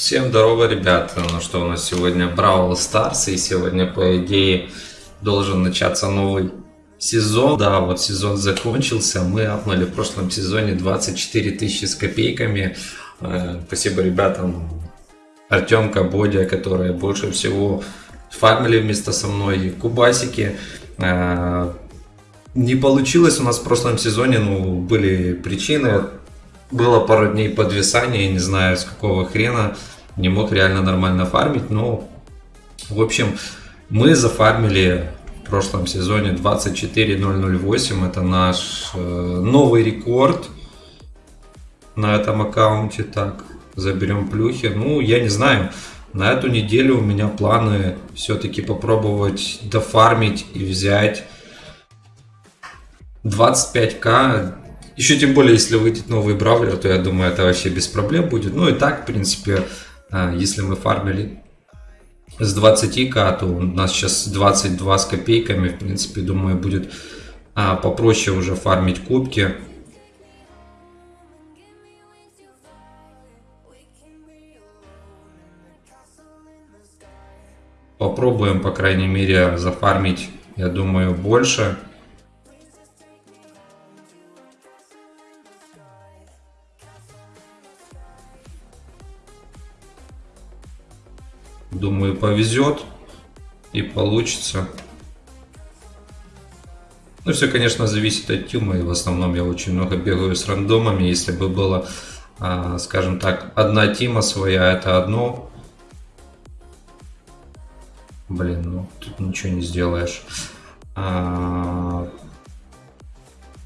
Всем здорово, ребята. Ну что, у нас сегодня Бравл Старс, и сегодня, по идее, должен начаться новый сезон. Да, вот сезон закончился. Мы апнули в прошлом сезоне 24 тысячи с копейками. Э, спасибо ребятам Артемка, Бодя, которые больше всего фармили вместо со мной, Кубасики. Э, не получилось у нас в прошлом сезоне, ну, были причины. Было пару дней подвисания, не знаю с какого хрена. Не мог реально нормально фармить, но, в общем, мы зафармили в прошлом сезоне 24008. Это наш э, новый рекорд на этом аккаунте. Так, заберем плюхи. Ну, я не знаю. На эту неделю у меня планы все-таки попробовать дофармить и взять 25к. Еще тем более, если выйдет новый бравлер, то я думаю, это вообще без проблем будет. Ну и так, в принципе, а, если мы фармили с 20к, то у нас сейчас 22 с копейками. В принципе, думаю, будет а, попроще уже фармить кубки. Попробуем, по крайней мере, зафармить, я думаю, больше. Думаю, повезет и получится. Ну, все, конечно, зависит от тюма. И в основном я очень много бегаю с рандомами. Если бы было, а, скажем так, одна тима своя, это одно. Блин, ну тут ничего не сделаешь. А,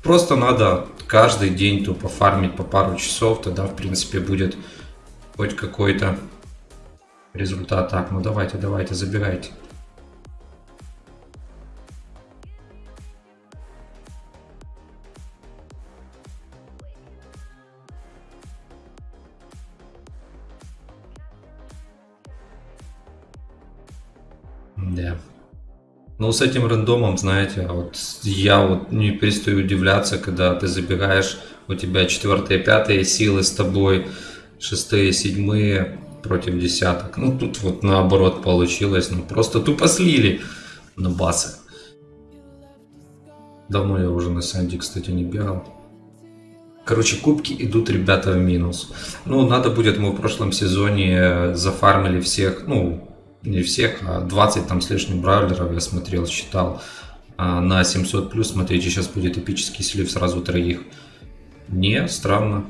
просто надо каждый день тупо фармить по пару часов. Тогда, в принципе, будет хоть какой-то результат. Так, ну давайте, давайте, забирайте. Да. Ну, с этим рандомом, знаете, вот я вот не перестаю удивляться, когда ты забегаешь, у тебя четвертые, пятые силы с тобой, шестые, седьмые, против десяток. Ну, тут вот наоборот получилось. Ну, просто тупо слили на басы. Давно я уже на Санди, кстати, не бегал. Короче, кубки идут, ребята, в минус. Ну, надо будет, мы в прошлом сезоне зафармили всех, ну, не всех, а 20 там с лишним бравлеров я смотрел, считал. А на 700 плюс, смотрите, сейчас будет эпический слив сразу троих. Не, странно.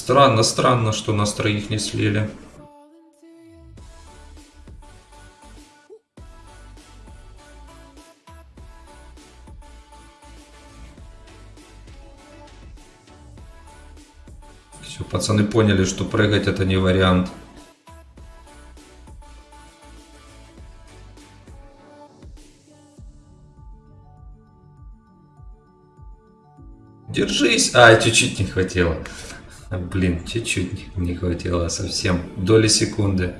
Странно, странно, что нас троих не слили. Все, пацаны поняли, что прыгать это не вариант. Держись! А, чуть-чуть не хватило. Блин, чуть-чуть не хватило совсем. Доли секунды.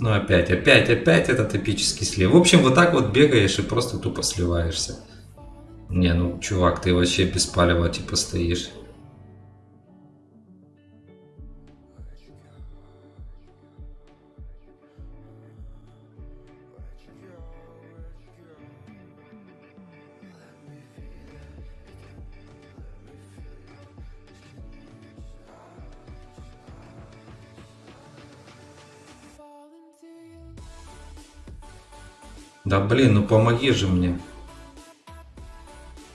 Ну опять, опять, опять этот эпический слив. В общем, вот так вот бегаешь и просто тупо сливаешься. Не, ну чувак, ты вообще без палева типа стоишь. Да блин, ну помоги же мне.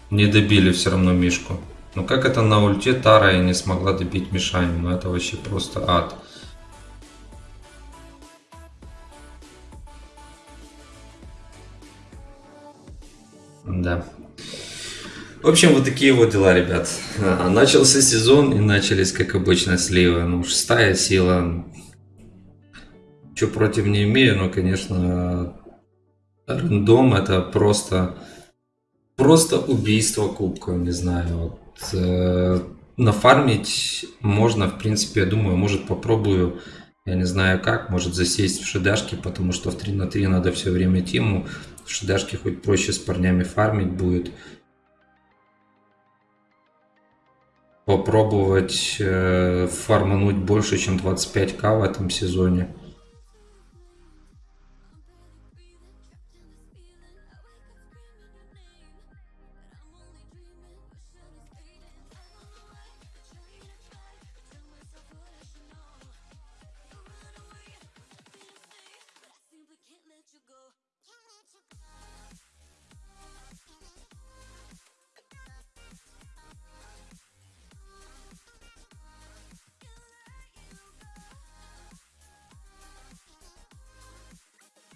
Не добили все равно Мишку. Ну как это на ульте Тара и не смогла добить Мишаню? Ну это вообще просто ад. Да. В общем, вот такие вот дела, ребят. А, начался сезон и начались, как обычно, сливы. Ну, шестая сила. Что против не имею, но, конечно, рандом это просто просто убийство кубка, не знаю. Вот, э, нафармить можно, в принципе, я думаю, может попробую Я не знаю как, может засесть в шедашке, потому что в 3 на 3 надо все время тиму. В шедашке хоть проще с парнями фармить будет. Попробовать э, фармануть больше, чем 25к в этом сезоне.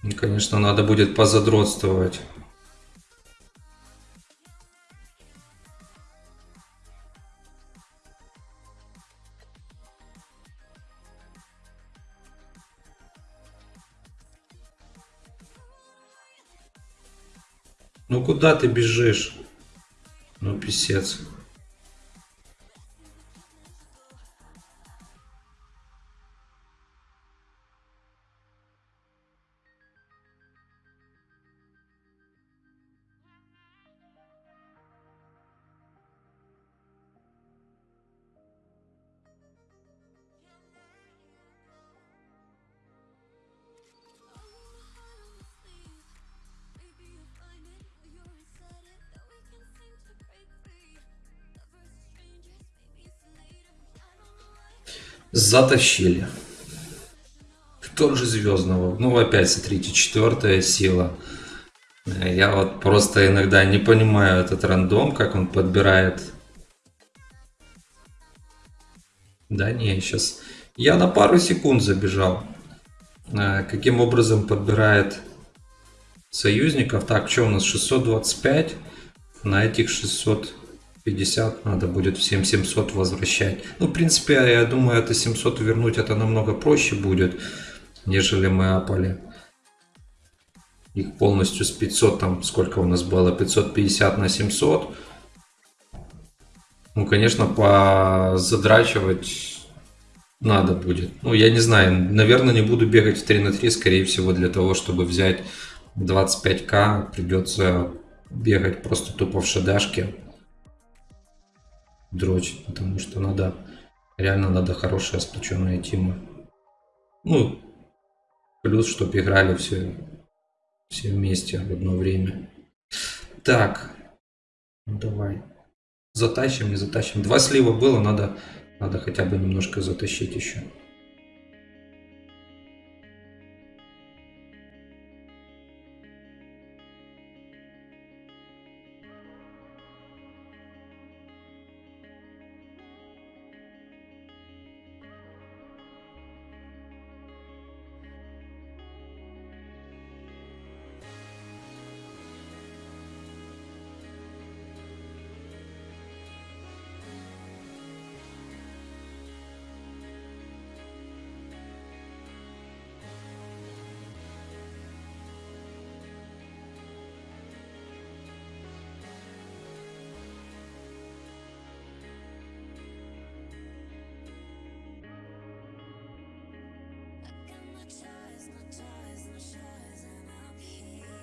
И, конечно, надо будет позадротствовать. Ну куда ты бежишь? Ну писец. Затащили. Кто же Звездного? Ну, опять, смотрите, четвертая сила. Я вот просто иногда не понимаю этот рандом, как он подбирает. Да не, сейчас... Я на пару секунд забежал. Э, каким образом подбирает союзников? Так, что у нас? 625. На этих 600... 50 надо будет в 7700 возвращать. Ну, в принципе, я думаю, это 700 вернуть это намного проще будет, нежели мы апали. Их полностью с 500, там сколько у нас было, 550 на 700. Ну, конечно, позадрачивать надо будет. Ну, я не знаю, наверное, не буду бегать в 3 на 3, скорее всего, для того, чтобы взять 25к, придется бегать просто тупо в шедашке дрочить, потому что надо, реально надо хорошая сплоченная тима. Ну, плюс, чтобы играли все, все вместе в одно время. Так, ну давай. Затащим, не затащим. Два слива было, надо, надо хотя бы немножко затащить еще.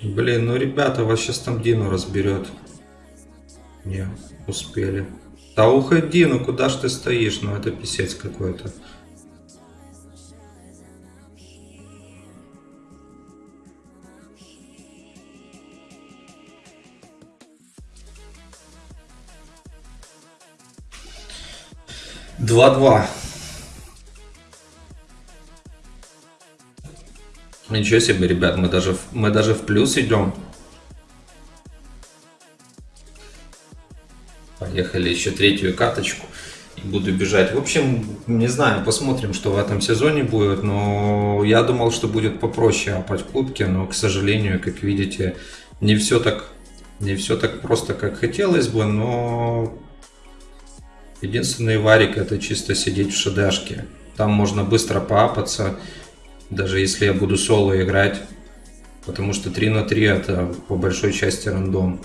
Блин, ну ребята, вас сейчас там Дину разберет. Не, успели. Да уходи, ну куда ж ты стоишь? Ну это писец какой-то. Два-два. Ничего себе, ребят, мы даже, мы даже в плюс идем. Поехали еще третью каточку. И буду бежать. В общем, не знаю, посмотрим, что в этом сезоне будет. Но я думал, что будет попроще опать кубки. Но, к сожалению, как видите, не все так, не все так просто, как хотелось бы. Но единственный варик это чисто сидеть в шедашке. Там можно быстро поапаться даже если я буду соло играть, потому что 3 на 3 это по большой части рандом.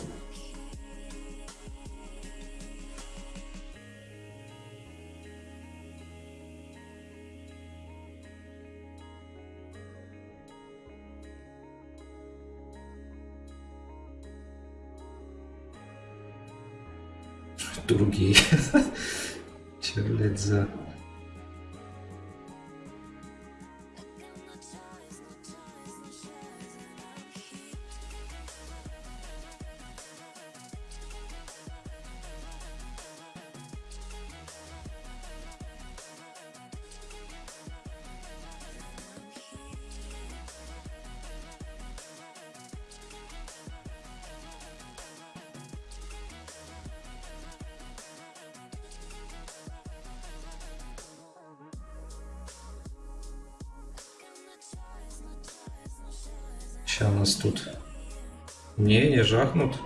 Другие. Че, блядь, за... Сейчас у нас тут... Не, не жахнут.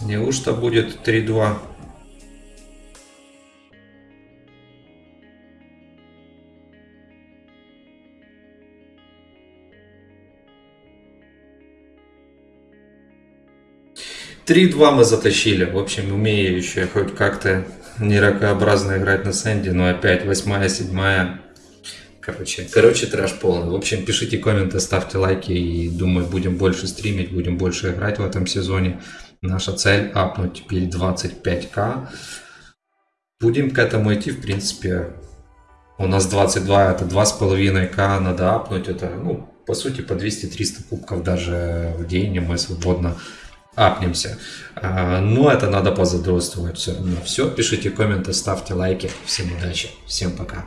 Неужто будет 3-2? Три-два мы затащили. В общем, умею еще хоть как-то не ракообразно играть на сэнде, но опять восьмая, седьмая. Короче, короче, трэш полный. В общем, пишите комменты, ставьте лайки и думаю, будем больше стримить, будем больше играть в этом сезоне. Наша цель апнуть теперь 25к. Будем к этому идти, в принципе. У нас 22, это 2,5к надо апнуть. Это, ну, по сути, по 200-300 кубков даже в день мы свободно апнемся. А, но это надо позадротствовать все равно. Все, пишите комменты, ставьте лайки. Всем удачи, всем пока.